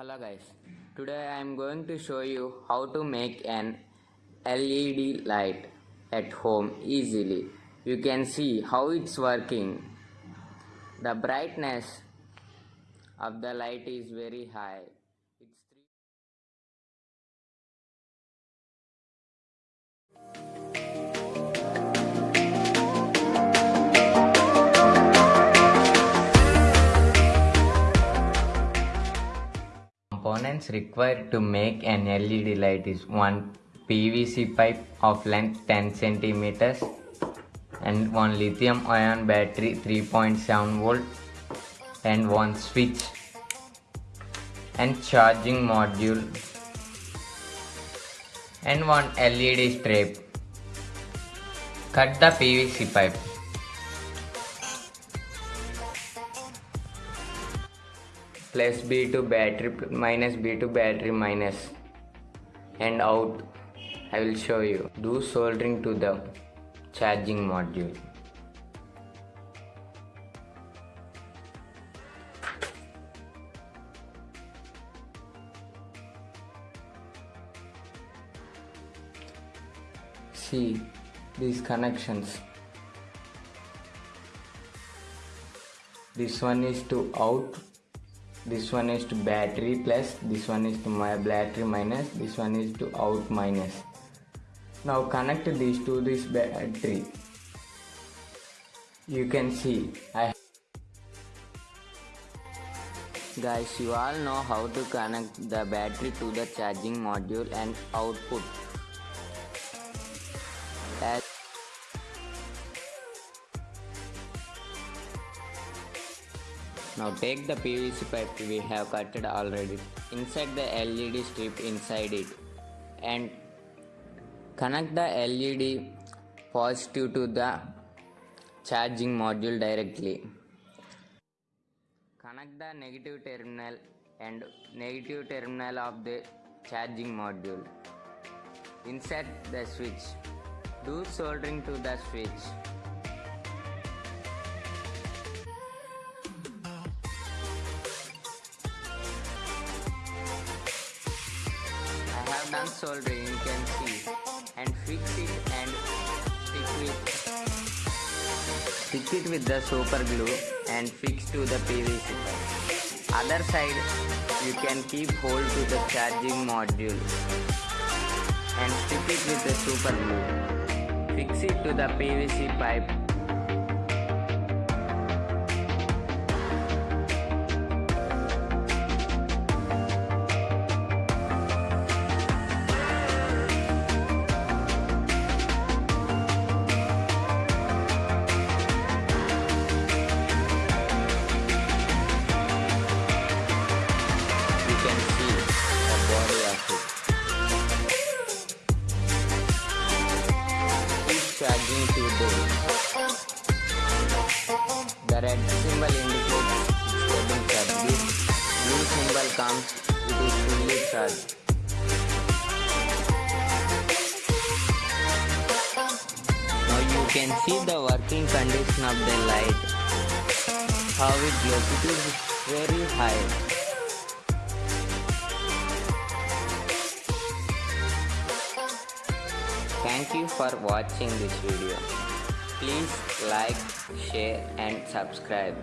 Hello guys, today I am going to show you how to make an LED light at home easily. You can see how it's working. The brightness of the light is very high. It's three Components required to make an LED light is one PVC pipe of length 10 centimeters and one lithium ion battery 3.7 volt and one switch and charging module and one LED strip. Cut the PVC pipe. Plus B2 battery minus B2 battery minus. And out I will show you. Do soldering to the charging module. See these connections. This one is to out this one is to battery plus this one is to my battery minus this one is to out minus. Now connect these to this battery. You can see I guys you all know how to connect the battery to the charging module and output. As Now take the PVC pipe we have cutted already. Insert the LED strip inside it and connect the LED positive to the charging module directly. Connect the negative terminal and negative terminal of the charging module. Insert the switch. Do soldering to the switch. You can see and fix it and stick with stick it with the super glue and fix to the PVC pipe. Other side you can keep hold to the charging module and stick it with the super glue. Fix it to the PVC pipe Keep charging to the The red symbol indicates getting charged. Blue symbol comes it is fully charged. Now you can see the working condition of the light. How it glows. It is very high. Thank you for watching this video. Please like, share and subscribe.